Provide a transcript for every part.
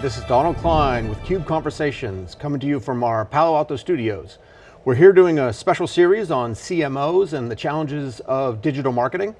this is Donald Klein with CUBE Conversations coming to you from our Palo Alto studios. We're here doing a special series on CMOs and the challenges of digital marketing.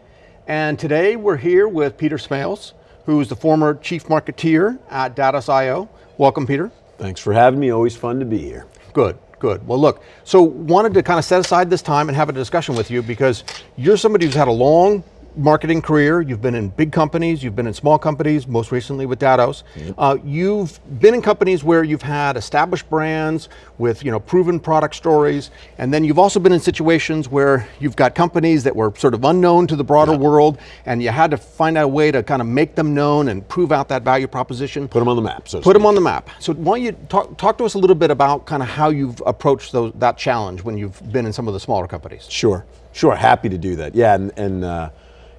And today we're here with Peter Smails, who's the former chief marketeer at Datos.io. Welcome, Peter. Thanks for having me, always fun to be here. Good, good. Well look, so wanted to kind of set aside this time and have a discussion with you because you're somebody who's had a long marketing career, you've been in big companies, you've been in small companies, most recently with Datos. Yep. Uh, you've been in companies where you've had established brands with you know, proven product stories, and then you've also been in situations where you've got companies that were sort of unknown to the broader yep. world, and you had to find out a way to kind of make them known and prove out that value proposition. Put them on the map, so Put them on the map. So why don't you talk, talk to us a little bit about kind of how you've approached those, that challenge when you've been in some of the smaller companies. Sure, sure, happy to do that. Yeah, and, and uh,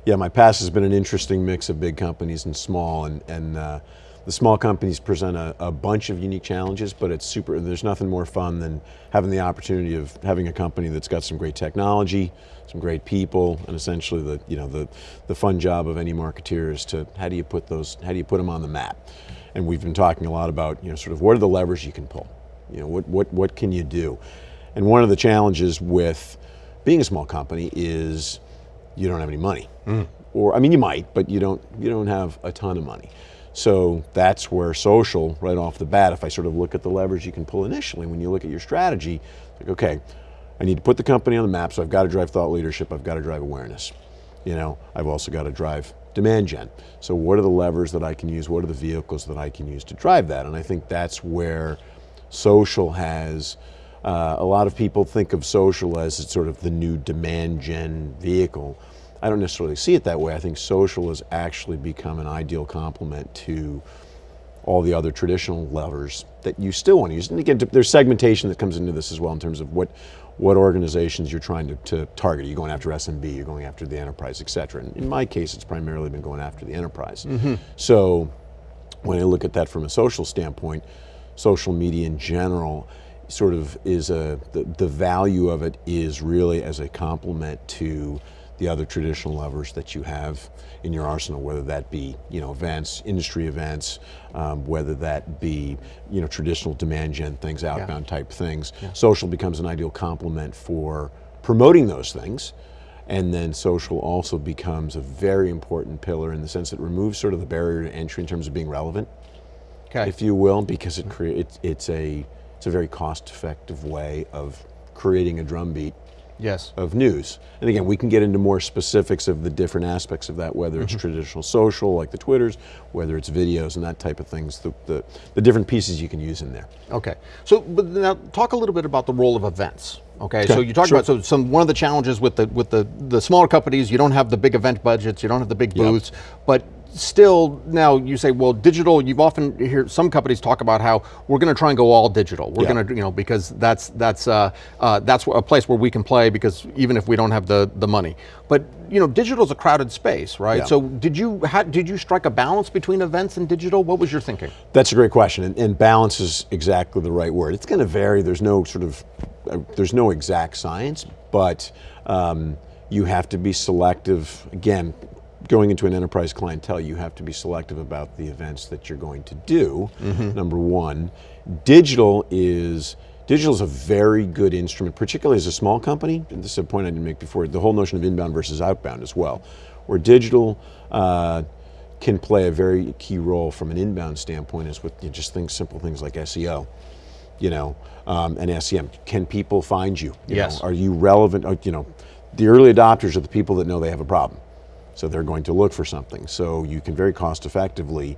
yeah, my past has been an interesting mix of big companies and small, and, and uh, the small companies present a, a, bunch of unique challenges, but it's super, there's nothing more fun than having the opportunity of having a company that's got some great technology, some great people, and essentially the, you know, the, the fun job of any marketeer is to, how do you put those, how do you put them on the map? And we've been talking a lot about, you know, sort of what are the levers you can pull? You know, what, what, what can you do? And one of the challenges with being a small company is you don't have any money. Mm. Or, I mean, you might, but you don't, you don't have a ton of money. So that's where social, right off the bat, if I sort of look at the levers you can pull initially, when you look at your strategy, like, okay, I need to put the company on the map, so I've got to drive thought leadership, I've got to drive awareness. You know, I've also got to drive demand gen. So what are the levers that I can use? What are the vehicles that I can use to drive that? And I think that's where social has, uh, a lot of people think of social as sort of the new demand gen vehicle. I don't necessarily see it that way. I think social has actually become an ideal complement to all the other traditional levers that you still want to use. And again, there's segmentation that comes into this as well in terms of what, what organizations you're trying to, to target. Are you going after SMB, you're going after the enterprise, et cetera. And in my case, it's primarily been going after the enterprise. Mm -hmm. So when I look at that from a social standpoint, social media in general sort of is a, the, the value of it is really as a complement to the other traditional levers that you have in your arsenal, whether that be you know events, industry events, um, whether that be you know traditional demand gen things, outbound yeah. type things. Yeah. Social becomes an ideal complement for promoting those things. And then social also becomes a very important pillar in the sense it removes sort of the barrier to entry in terms of being relevant, okay. if you will, because it creates, it's a, it's a very cost effective way of creating a drumbeat yes. of news. And again, we can get into more specifics of the different aspects of that, whether it's mm -hmm. traditional social, like the Twitters, whether it's videos and that type of things, the, the, the, different pieces you can use in there. Okay, so but now talk a little bit about the role of events. Okay, okay. so you talked sure. about so some one of the challenges with the with the the smaller companies, you don't have the big event budgets, you don't have the big booths, yep. but still now you say, well, digital, you've often hear some companies talk about how we're going to try and go all digital. We're yeah. going to, you know, because that's that's uh, uh, that's a place where we can play because even if we don't have the the money. But you know, digital is a crowded space, right? Yeah. So did you did you strike a balance between events and digital? What was your thinking? That's a great question, and, and balance is exactly the right word. It's going to vary. There's no sort of uh, there's no exact science, but um, you have to be selective. Again, going into an enterprise clientele, you have to be selective about the events that you're going to do, mm -hmm. number one. Digital is, digital is a very good instrument, particularly as a small company, and this is a point I didn't make before, the whole notion of inbound versus outbound as well, where digital uh, can play a very key role from an inbound standpoint is with you know, just things, simple things like SEO you know, um, and SEM. Can people find you? you yes. Know, are you relevant? You know, the early adopters are the people that know they have a problem. So they're going to look for something. So you can very cost effectively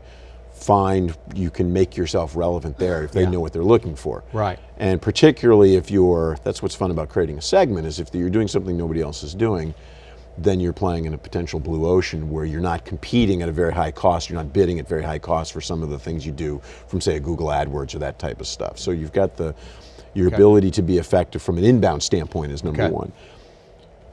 find, you can make yourself relevant there if they yeah. know what they're looking for. Right. And particularly if you're, that's what's fun about creating a segment, is if you're doing something nobody else is doing, then you're playing in a potential blue ocean where you're not competing at a very high cost, you're not bidding at very high cost for some of the things you do from say a Google AdWords or that type of stuff. So you've got the, your okay. ability to be effective from an inbound standpoint is number okay. one.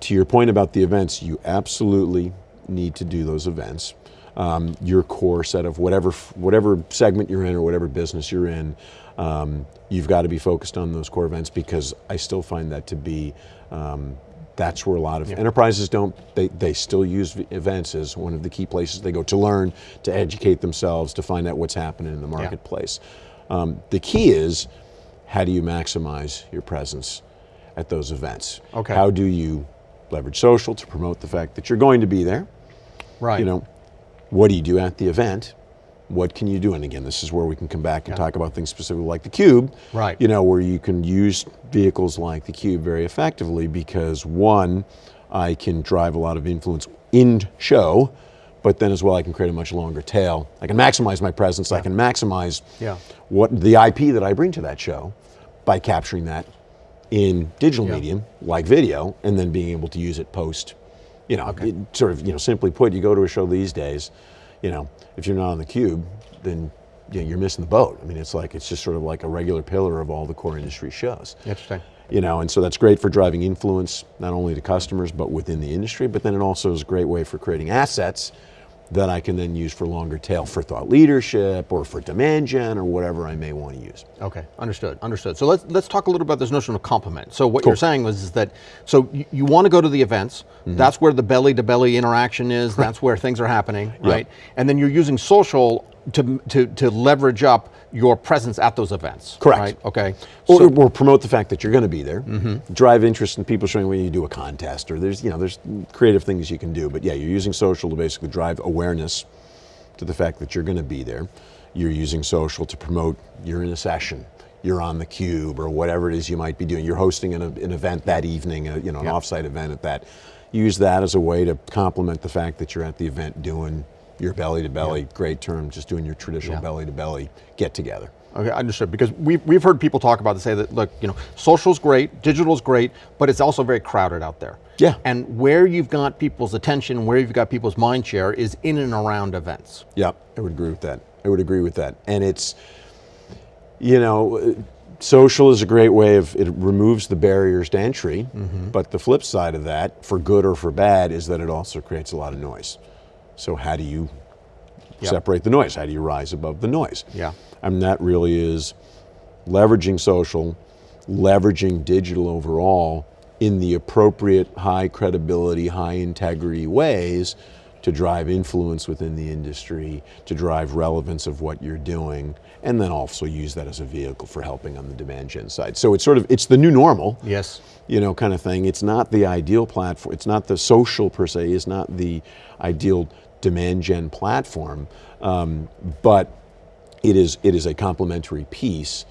To your point about the events, you absolutely need to do those events. Um, your core set of whatever whatever segment you're in or whatever business you're in, um, you've got to be focused on those core events because I still find that to be um, that's where a lot of enterprises don't, they, they still use events as one of the key places they go to learn, to educate themselves, to find out what's happening in the marketplace. Um, the key is, how do you maximize your presence at those events? Okay. How do you leverage social to promote the fact that you're going to be there? Right. You know, what do you do at the event? What can you do? And again, this is where we can come back and talk about things specifically like the Cube. Right. You know, where you can use vehicles like the Cube very effectively because one, I can drive a lot of influence in show, but then as well I can create a much longer tail. I can maximize my presence. I can maximize Yeah. what the IP that I bring to that show by capturing that in digital Yeah. medium like video and then being able to use it post you know it sort of you know simply put you go to a show these days you know if you're not on the cube then you know, you're missing the boat. I mean it's like it's just sort of like a regular pillar of all the core industry shows. Interesting. you know and so that's great for driving influence not only to customers but within the industry but then it also is a great way for creating assets that i can then use for longer tail for thought leadership or for demand gen or whatever i may want to use Okay, understood, understood. So let's let's talk a little about this notion of compliment. So what you're saying was is that so you, you want to go to the events. Mm-hmm. That's where the belly to belly interaction is. That's where things are happening, right? And then you're using social to to to leverage up your presence at those events. Correct. Right? Okay. Or, So- or promote the fact that you're going to be there. Mm-hmm. Drive interest in people showing when you do a contest, or there's you know there's creative things you can do. But yeah, you're using social to basically drive awareness to the fact that you're going to be there. You're using social to promote you're in a session, you're on the cube, or whatever it is you might be doing. You're hosting an, an event that evening, a, you know, an Yeah. offsite event at that. Use that as a way to complement the fact that you're at the event doing your belly to belly. Great term, just doing your traditional Yeah. belly to belly get together. Okay, understood. Because we've, we've heard people talk about to say that, look, you know, social's great, digital's great, but it's also very crowded out there. Yeah. And where you've got people's attention, where you've got people's mind share is in and around events. Yep, I would agree with that. I would agree with that. And it's, you know, social is a great way of, it removes the barriers to entry. Mm-hmm. But the flip side of that, for good or for bad, is that it also creates a lot of noise. So, how do you Yep. separate the noise? How do you rise above the noise? Yeah. And that really is leveraging social, leveraging digital overall in the appropriate high credibility, high integrity ways to drive influence within the industry, to drive relevance of what you're doing, and then also use that as a vehicle for helping on the demand gen side. So it's sort of it's the new normal Yes. you know, kind of thing. It's not the ideal platform. It's not the social per se. it's not the ideal demand gen platform, um, but it is it is a complementary piece.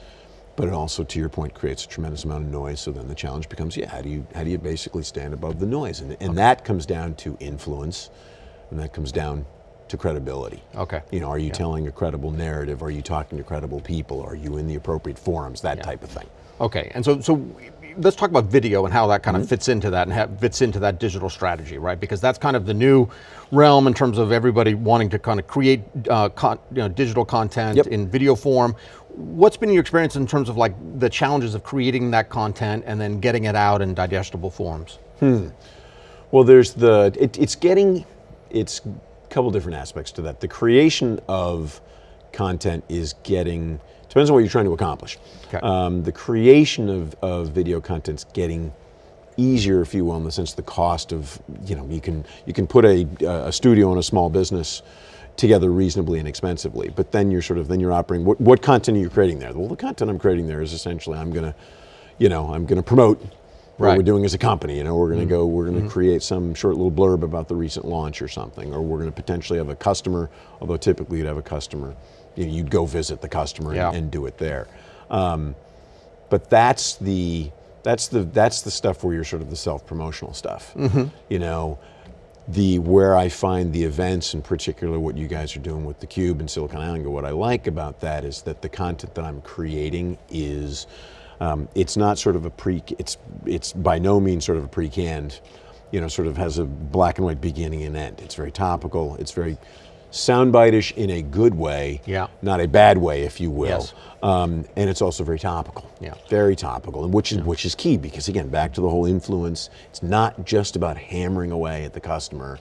But it also, to your point, creates a tremendous amount of noise. So then the challenge becomes, yeah, how do you how do you basically stand above the noise? And and that comes down to influence, and that comes down to credibility. Okay. You know, are you telling a credible narrative? Are you talking to credible people? Are you in the appropriate forums? That type of thing. Okay, and so so let's talk about video and how that kind Mm-hmm. of fits into that and fits into that digital strategy, right? Because that's kind of the new realm in terms of everybody wanting to kind of create uh, con- you know, digital content Yep. in video form. What's been your experience in terms of like the challenges of creating that content and then getting it out in digestible forms? Well, there's the it, it's getting it's a couple different aspects to that. The creation of content is getting depends on what you're trying to accomplish. Okay. Um, the creation of, of video content's getting easier, if you will, in the sense the cost of you know you can you can put a, a studio and a small business together reasonably and inexpensively. But then you're sort of then you're operating. What, what content are you creating there? Well, the content I'm creating there is essentially I'm gonna, you know, I'm gonna promote what Right. we're doing as a company. You know, we're going to go, we're going to create some short little blurb about the recent launch or something, or we're going to potentially have a customer. Although typically you'd have a customer, you'd go visit the customer Yeah. and, and do it there. Um, but that's the that's the that's the stuff where you're sort of the self promotional stuff. You know, the where I find the events, in particular, what you guys are doing with the Cube and SiliconANGLE. What I like about that is that the content that I'm creating is, um, it's not sort of a pre. It's it's by no means sort of a pre-canned, you know, sort of has a black and white beginning and end. It's very topical. It's very soundbite-ish in a good way, Yeah. not a bad way, if you will. Yes. Um, and it's also very topical. Yeah. Very topical, and which is which is key because again, back to the whole influence. It's not just about hammering away at the customer.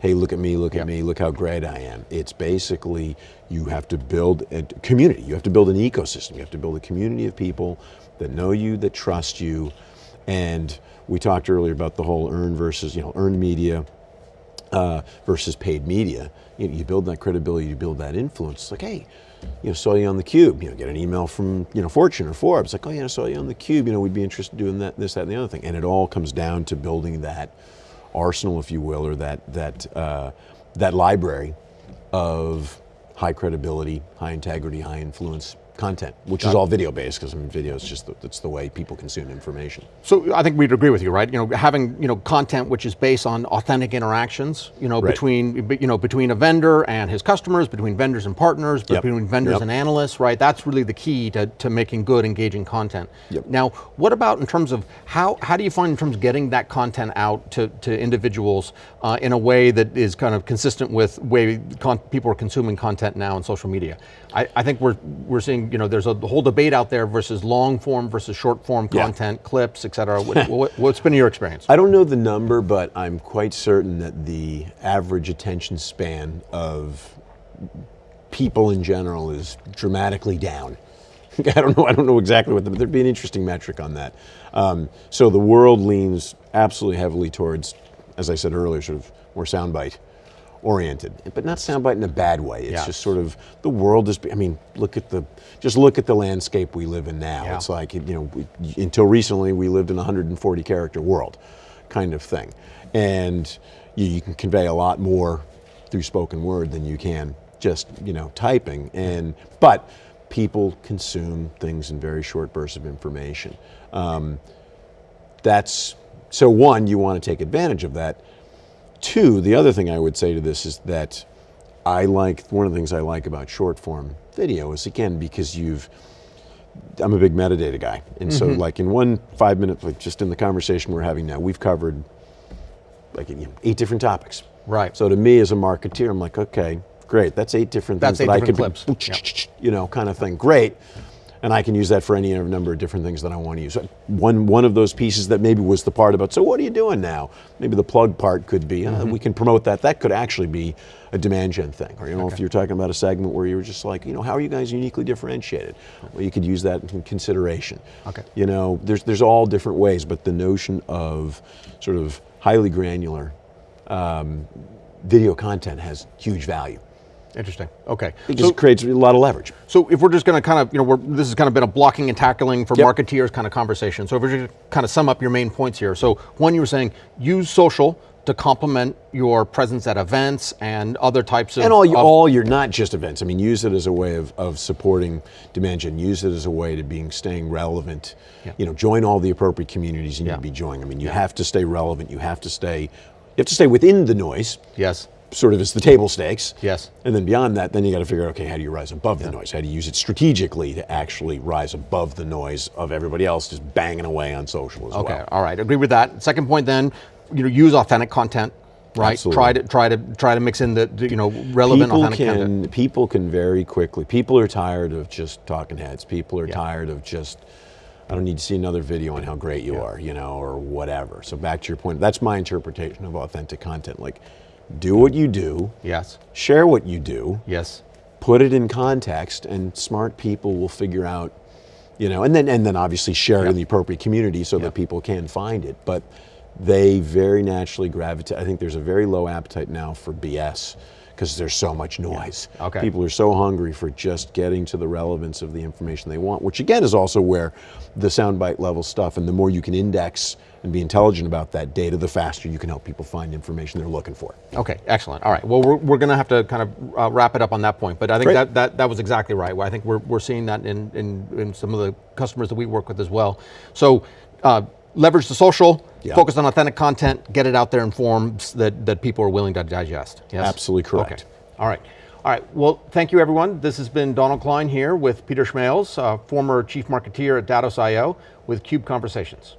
Hey, look at me, look Yeah. at me, look how great I am. It's basically you have to build a community. You have to build an ecosystem. You have to build a community of people that know you, that trust you, And we talked earlier about the whole earned versus, you know, earned media uh, versus paid media. You, you build that credibility, you build that influence. It's like, hey, you know, saw you on the Cube. You know, get an email from you know Fortune or Forbes. Like, oh yeah, I saw you on the Cube. You know, we'd be interested in doing that, this, that, and the other thing. And it all comes down to building that arsenal, if you will, or that that uh, that library of high credibility, high integrity, high influence content, which is all video based because I mean, video is just the, that's the way people consume information. So I think we'd agree with you, right? You know, having you know content which is based on authentic interactions, you know, Right. between you know between a vendor and his customers, between vendors and partners, Yep. between vendors Yep. and analysts, right? That's really the key to, to making good, engaging content. Yep. Now, what about in terms of how how do you find in terms of getting that content out to, to individuals uh, in a way that is kind of consistent with way con- people are consuming content now in social media? I, I think we're we're seeing you know there's a whole debate out there versus long form versus short form Yeah. content, clips, et cetera. What, what, what's been your experience? I don't know the number, but I'm quite certain that the average attention span of people in general is dramatically down. I don't know. I don't know exactly what the, but there'd be an interesting metric on that. Um, so the world leans absolutely heavily towards, as I said earlier, sort of more soundbite oriented, but not soundbite in a bad way. It's Yeah. just sort of the world is. I mean, look at the just look at the landscape we live in now. Yeah. It's like you know, we, until recently we lived in a 140 character world, kind of thing, and you, you can convey a lot more through spoken word than you can just you know typing. And but people consume things in very short bursts of information. Um, that's so one you want to take advantage of that two the other thing i would say to this is that i like one of the things i like about short form video is again because you've i'm a big metadata guy. And so mm-hmm. like in one five minute like just in the conversation we're having now we've covered like eight different topics. Right. so to me as a marketeer i'm like okay great. That's eight different That's things eight that different i could clips. you know kind of thing. Great and I can use that for any number of different things that I want to use. One one of those pieces that maybe was the part about. So what are you doing now? Maybe the plug part could be. Mm-hmm. Uh, we can promote that. That could actually be a demand gen thing. Or you know, if you're talking about a segment where you were just like, you know, how are you guys uniquely differentiated? Well, you could use that in consideration. Okay. You know, there's there's all different ways, but the notion of sort of highly granular um, video content has huge value Interesting. Okay. because So, it creates a lot of leverage. so if we're just going to kind of, you know, we're, this has kind of been a blocking and tackling for Yep. marketeers kind of conversation. So if we're just kind of sum up your main points here. So one, you were saying use social to complement your presence at events and other types of. And all, you, of- all your not just events. I mean, use it as a way of, of supporting demand gen. Use it as a way to being staying relevant. Yeah. You know, join all the appropriate communities you need to be joining. I mean, you have to stay relevant. You have to stay. You have to stay within the noise. Yes. Sort of as the table stakes. Yes. And then beyond that, then you got to figure out, okay, how do you rise above the noise? How do you use it strategically to actually rise above the noise of everybody else just banging away on social as Okay. well? All right. Agree with that. Second point, then, you know, use authentic content. Right. Absolutely. Try to try to try to mix in the, you know relevant people authentic can content. people can very quickly people are tired of just talking heads people are Yeah. tired of just i don't need to see another video on how great you are you know or whatever so back to your point that's my interpretation of authentic content like do what you do Yes. share what you do Yes. put it in context and smart people will figure out you know and then and then obviously share it in the appropriate community so Yeah. that people can find it but they very naturally gravitate i think there's a very low appetite now for bs because there's so much noise Okay. people are so hungry for just getting to the relevance of the information they want which again is also where the soundbite level stuff and the more you can index and be intelligent about that data the faster you can help people find information they're looking for Okay, excellent. All right. Well, we're, we're going to have to kind of uh, wrap it up on that point, but I think Great. that, that that was exactly right. I think we're, we're seeing that in, in, in some of the customers that we work with as well. So uh, leverage the social, Yeah. focus on authentic content, get it out there in forms that, that people are willing to digest. Yes? Absolutely correct. Okay. All right. All right. Well, thank you, everyone. This has been Donald Klein here with Peter Smails, uh, former chief marketeer at Datos.io with Cube Conversations.